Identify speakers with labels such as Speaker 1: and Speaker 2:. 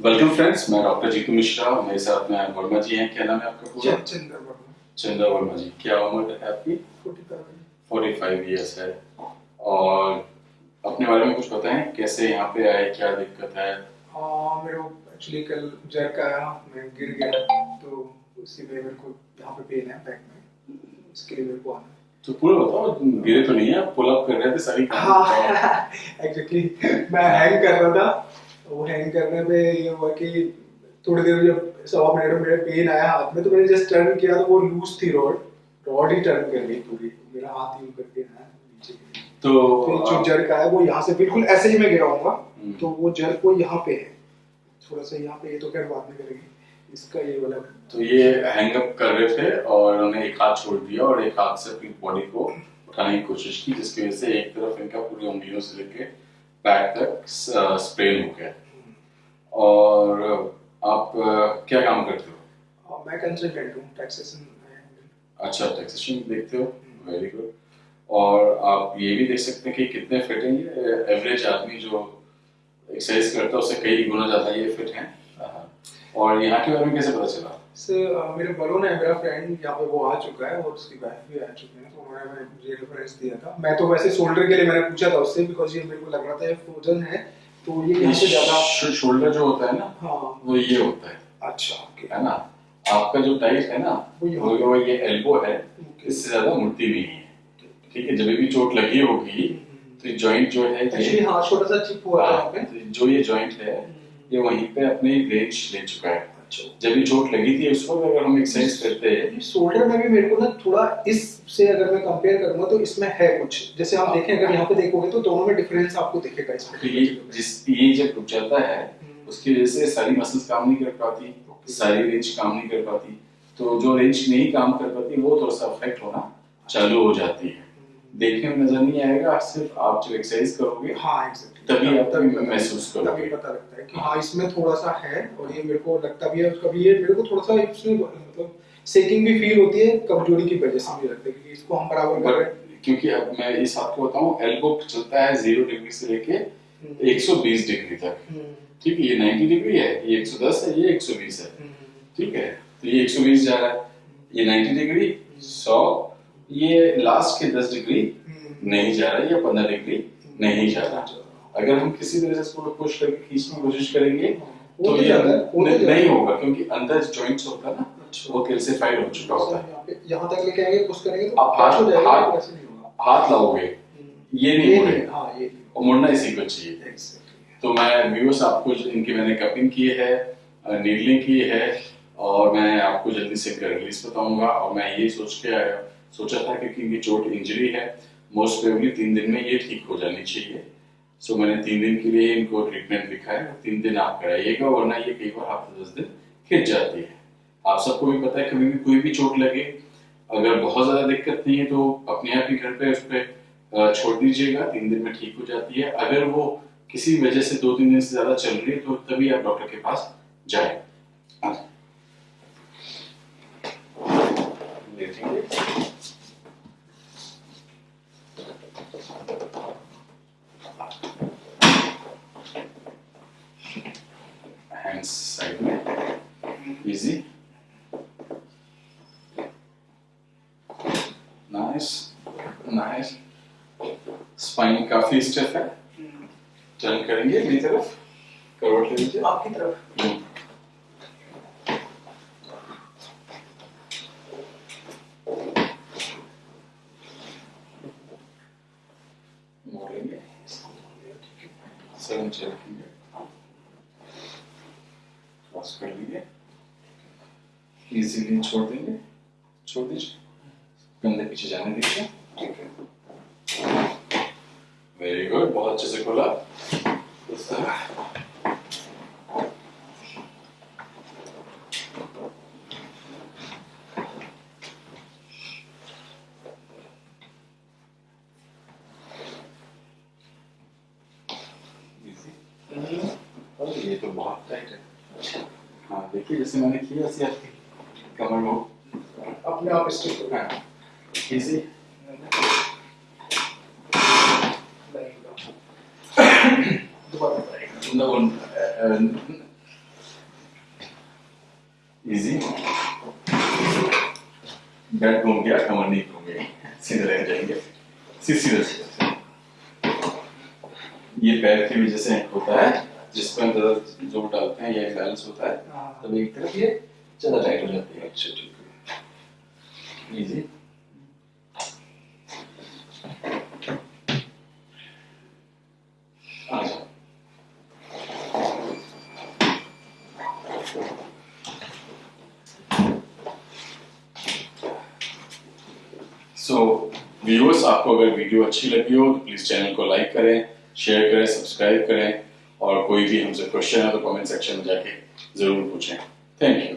Speaker 1: Welcome friends मैं doctor Jitu Mishra मेरे साथ में वर्मा जी हैं। क्या नाम है आपका पूरा?
Speaker 2: चंद्र वर्मा।
Speaker 1: चंदा वर्मा जी। क्या उम्र है आपकी? फोर्टी फाइव ईयर्स है। और अपने बारे में कुछ बताएँ कैसे यहाँ पे आए? क्या दिक्कत है?
Speaker 2: हाँ मेरे को एक्चुअली कल जर्क आया मैं गिर गया तो उसी में मेरे को यहाँ पे पेन है बैक में। इसके लिए मेरे को आना
Speaker 1: तो पूरा बताओ गिरे तो नहीं है? पुल अप कर रहे थे सारी।
Speaker 2: हाँ एक्चुअली मैं हैंग कर रहा था। वो हैंग करने पे ये हुआ कि थोड़ी देर जब सवा मिनट में मेरे पेन आया हाथ में तो मैंने जस्ट टर्न किया तो वो लूज थी रॉड रॉड ही टर्न कर गई पूरी। मेरा हाथ यूँ करके आया नीचे
Speaker 1: तो
Speaker 2: तो जो जर्क आया वो यहाँ से बिल्कुल ऐसे ही मैं गिरा हूँगा
Speaker 1: हम्म।
Speaker 2: तो वो जर्क वो यहाँ पे है। थोड़ा सा यहाँ पे ये तो खैर बाद में करेंगे। इसका ये वाला
Speaker 1: तो ये हैंग अप कर रहे थे और उन्होंने एक हाथ छोड़ दिया और एक हाथ से अपनी बॉडी को उठाने की कोशिश की जिसकी वजह से एक तरफ़ इनका पूरी उंगलियों से लेके पैर तक स्प्रेन हो। गया और आप क्या काम करते हो?
Speaker 2: मैं कंसल्टेंट हूँ टैक्सेशन
Speaker 1: अच्छा टैक्सेशन देखते हो? वेरी गुड और आप ये भी देख सकते हैं कि कितने फिट हैं ये एवरेज आदमी जो एक्सरसाइज करता है उससे कई गुना ज़्यादा ये फिट हैं। हाँ। और यहाँ के बारे में कैसे पता चला?
Speaker 2: से अ, मेरे बलून है मेरा फ्रेंड यहाँ पे वो आ चुका है और उसकी वाइफ भी आ चुकी है तो उन्होंने मुझे रेफरेंस दिया था। मैं तो वैसे शोल्डर के लिए मैंने पूछा था उससे बिकॉज़ ये मेरे को लग रहा था ये फ्रोजन है तो ये यहाँ से ज़्यादा
Speaker 1: शोल्डर जो होता है ना
Speaker 2: हाँ।
Speaker 1: वो ये होता है।
Speaker 2: अच्छा ओके
Speaker 1: है ना? आपका जो टाइट है ना
Speaker 2: वो
Speaker 1: वो ये एल्बो है इससे ज़्यादा मुड़ती नहीं है। ठीक है जब भी चोट लगी होगी तो जॉइंट जो है
Speaker 2: एक्चुअली हाँ छोटा सा चिप हुआ
Speaker 1: हाँ,
Speaker 2: पे।
Speaker 1: तो जो ये जॉइंट है ये वहीं पे अपनी रेंज ले चुका है। जब ये चोट लगी थी उस वक्त अगर हम एक्सरसाइज करते हैं
Speaker 2: शोल्डर में भी मेरे को ना थोड़ा इससे अगर मैं कंपेयर करूँगा तो इसमें है कुछ। जैसे आप देखें अगर यहाँ पे देखोगे तो दोनों में डिफरेंस आपको दिखेगा इसमें
Speaker 1: तो ये जिस ये जब रुक जाता है उसकी वजह से सारी मसल्स काम नहीं कर पाती सारी रेंज काम नहीं कर पाती। तो जो रेंज नहीं काम कर पाती वो थोड़ा सा अफेक्ट होना चालू हो जाती है। देखने में नज़र नहीं आएगा सिर्फ़ आप जब एक्सरसाइज करोगे
Speaker 2: हाँ एग्जैक्टली
Speaker 1: तभी आप तभी महसूस
Speaker 2: तभी
Speaker 1: करोगे
Speaker 2: पता लगता है कि हाँ इसमें थोड़ा सा है और ये मेरे को लगता भी है कभी ये मेरे को थोड़ा सा इसमें मतलब सेकिंग भी फील होती है कमज़ोरी की वजह से मुझे लगता है कि इसको हम बराबर कर रहे हैं।
Speaker 1: क्योंकि अब मैं इस आपको बताऊँ एल्बो चलता है ज़ीरो डिग्री से लेके 120 डिग्री तक।
Speaker 2: हम्म,
Speaker 1: ठीक है ये 90 डिग्री है ये 110 है ये 120 है।
Speaker 2: हम्म,
Speaker 1: ठीक है तो ये 120 जा रहा है ये 90 डिग्री 100 ये लास्ट के 10 डिग्री
Speaker 2: हम्म,
Speaker 1: नहीं जा रहा या 15 डिग्री नहीं जा रहा। अगर हम किसी तरह से इसको पुश करके खींचने की कोशिश करेंगे तो
Speaker 2: तो
Speaker 1: ये
Speaker 2: है, तो
Speaker 1: नहीं
Speaker 2: है।
Speaker 1: होगा क्योंकि अंदर जॉइंट्स होता है ना
Speaker 2: अच्छा।
Speaker 1: वो कैल्सिफाइड हो चुका होता है।
Speaker 2: यहाँ तक लेके आएँगे पुश करेंगे तो
Speaker 1: आप हाथ-
Speaker 2: हो
Speaker 1: हाथ-
Speaker 2: वैसे नहीं होगा।
Speaker 1: हाथ लाओगे
Speaker 2: हम्म,
Speaker 1: ये नहीं
Speaker 2: ये
Speaker 1: मुड़ेगा
Speaker 2: हाँ ये
Speaker 1: और मुड़ना इसी को चाहिए। तो मैं व्यूअर्स आपको इनकी मैंने कपिंग की है नीडलिंग की है और मैं आपको जल्दी से रिलीज़ बताऊँगा और मैं ये सोच के आया। सोचा था क्योंकि इनकी चोट इंजरी है। मोस्ट प्रोबेबली तीन दिन में ये ठीक हो जानी चाहिए। सो so, मैंने तीन दिन के लिए इनको ट्रीटमेंट लिखा है तीन दिन आप कराइएगा वरना ये कई बार हफ़्ते दस दिन खिंच जाती है। आप सबको भी पता है कभी भी कोई भी चोट लगे अगर बहुत ज़्यादा दिक्कत नहीं है तो अपने आप ही घर पे उस पर छोड़ दीजिएगा। तीन दिन में ठीक हो जाती है। अगर वो किसी वजह से दो तीन दिन से ज़्यादा चल रही है तो तभी आप डॉक्टर के पास जाए। इजी नाइस नाइस स्पाइन काफ़ी स्टिफ है। टर्न करेंगे मेरी तरफ़। करवट ले लीजिए।
Speaker 2: आपकी तरफ़।
Speaker 1: मोड़ लेंगे सर नीचे रखेंगे क्रॉस कर लेंगे इजीली छोड़ देंगे छोड़ दीजिए कंधे पीछे जाने दीजिए
Speaker 2: ठीक है।
Speaker 1: वेरी गुड बहुत अच्छे से खोला। तरह ये तो बहुत टाइट है। हाँ देखिए जैसे मैंने किया ऐसे कमर को
Speaker 2: अपने आप स्टिक होना
Speaker 1: है इजी कमर नहीं घूम रह जाएँगे. ये पैर की वजह से होता है जिस पर ज़ोर डालते हैं या बैलेंस होता है। तब एक तरफ़ ये ज़्यादा टाइट हो जाती है अच्छा ठीक है इजी सो व्यूअर्स आपको अगर वीडियो अच्छी लगी हो तो प्लीज़ चैनल को लाइक करें शेयर करें सब्सक्राइब करें और कोई भी हमसे क्वेश्चन है तो कमेंट सेक्शन में जाके ज़रूर पूछें। Thank you